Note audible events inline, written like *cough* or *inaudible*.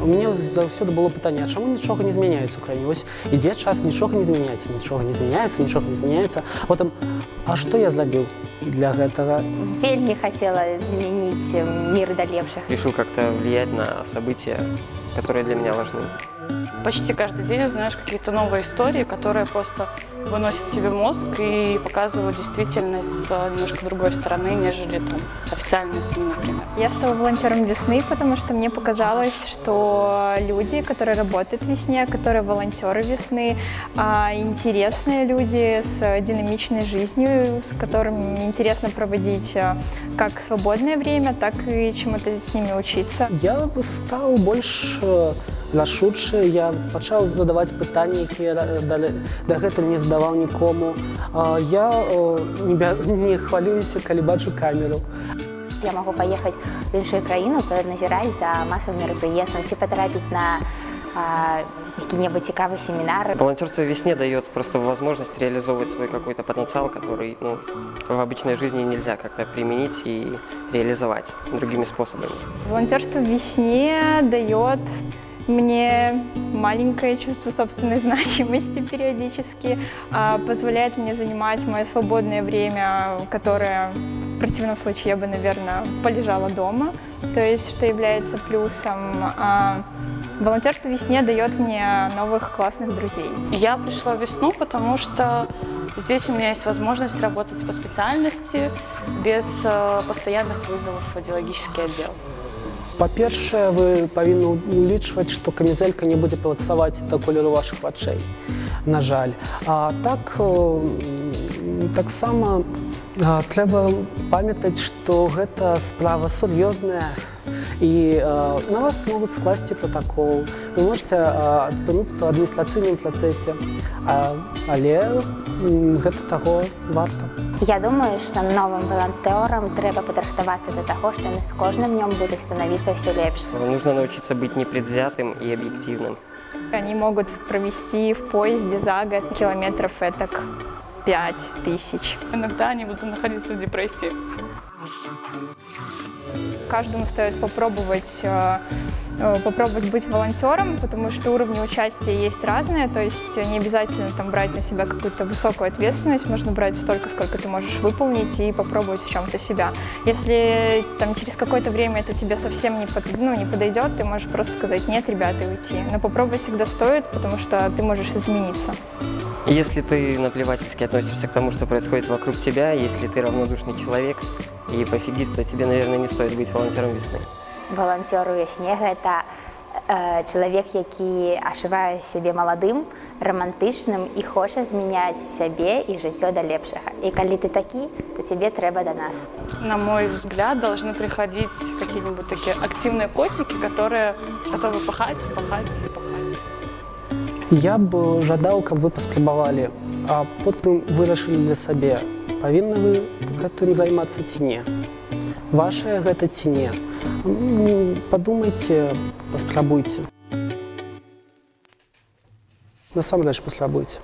у мяне заўсёды было пытанне, а чаму нічога не змяняецца ў краіне? Вось ідзе час, нічога не змяняецца, нічога не змяняецца, нічога не змяняецца. Потым, а што я зрабіў для гэтага? Вельмі хотела изменить мир до лепших. Решил как-то влиять на события, которые для меня важны. Почти каждый день узнаешь какие-то новые истории, которые просто выносят себе мозг и показывают действительность с немножко другой стороны, нежели там официальные СМИ, например. Я стала волонтером весны, потому что мне показалось, что люди, которые работают в весне, которые волонтеры весны, а, интересные люди с динамичной жизнью, с которыми интересно проводить а, как свободное время, так и чему-то с ними учиться. Я стаў больш э, рашучы, я пачаў задаваць пытанні, якія дагэтуль не задаваў нікому. А, Я э, *laughs* не, бя- не хвалююся, калі бачу камеру. Я могу поехать в іншую краіну, назіраць за масавым мерапрыемствам, ці патрапіць на а, які-небудзь цікавы семінар. Волонтерство в весне дает просто возможность реализовывать свой какой-то потенциал, который ну, в обычной жизни нельзя как-то применить и реализовать другими способами. Волонтерство в весне дает мне маленькое чувство собственной *laughs* значимости периодически, а, позволяет мне занимать мое свободное время, которое в противном случае я бы, наверное, полежала дома, то есть что является плюсом. А, Волонтерство в весне дает мне новых классных друзей. Я пришла в весну, потому что здесь у меня есть возможность работать по специальности без э, постоянных вызовов в радиологический отдел. Па-першае, вы павінны улічваць, што камізэлька не будзе працаваць да колеру вашых вачэй. На жаль. А так э, м, таксама а, трэба памятаць, што гэта справа сур'ёзная і а, на вас могуць скласці пратакол. Вы можете а, апынуцца ў адміністрацыйным працэсе, а, але м, гэта таго варта. Я думаю, што новым валантёрам трэба падрыхтавацца да таго, што яны з кожным днём будуць становіцца ўсё лепш. Нужно научиться быть непредвзятым и объективным. Они могут провести в поезде за год километров этак 5 тысяч. Иногда они будут находиться в депрессии. Каждому стоит попробовать, э, э, попробовать быть волонтером, потому что уровни участия есть разные, то есть не обязательно там брать на себя какую-то высокую ответственность, можно брать столько, сколько ты можешь выполнить и попробовать в чем-то себя. Если там через какое-то время это тебе совсем не, под- ну, не подойдет, ты можешь просто сказать нет, ребята, и уйти. Но попробовать всегда стоит, потому что ты можешь измениться. Если ты наплевательски относишься к тому, что происходит вокруг тебя, если ты равнодушный человек и пофигист, то тебе, наверное, не стоит быть волонтером весны. Валанцёр у вясне гэта э, чалавек, які адчувае сябе маладым, романтычным і хоча змяняць сябе і жыццё да лепшага. І калі ты такі, то тебе трэба да нас. На мой взгляд, должны приходить какие-нибудь такие активные котики, которые готовы пахать, пахать и пахать. Я б жадаў, каб вы паспрабавалі, а потым вырашылі для сабе, павінны вы гэтым займацца ці не. Вашае гэта ці не. М, Падумайце, паспрабуйце. Насамрэч паспрабуйце.